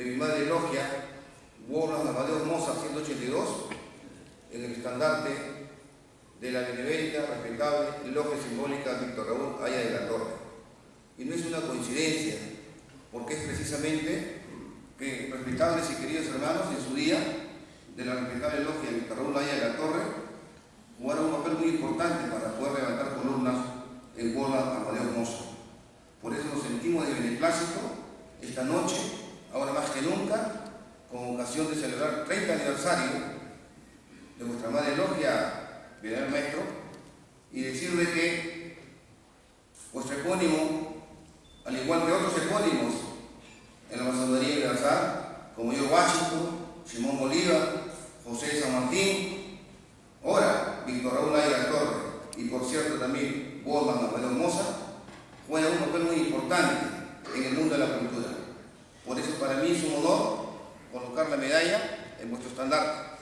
de mi madre Logia, Warland Amadeo Moza 182, en el estandarte de la benevolente, respetable Logia Simbólica Víctor Raúl Aya de la Torre. Y no es una coincidencia, porque es precisamente que respetables y queridos hermanos en su día de la respetable Logia Víctor Raúl Aya de la Torre jugaron un papel muy importante para poder levantar columnas en Warland Amadeo Moza. Por eso nos sentimos de beneplácito esta noche, ahora más que nunca, con ocasión de celebrar el 30 aniversario de vuestra madre logia, Bienaventurado Maestro, y decirle que vuestro epónimo, al igual que otros epónimos en la masonería universal, como yo Washington, Simón Bolívar, José San Martín, ahora Víctor Raúl Ayala Torre, y por cierto también Borman Alfredo Moza, juega un papel muy importante en el mundo de la cultura. Por eso para mí es un honor colocar la medalla en vuestro estandarte.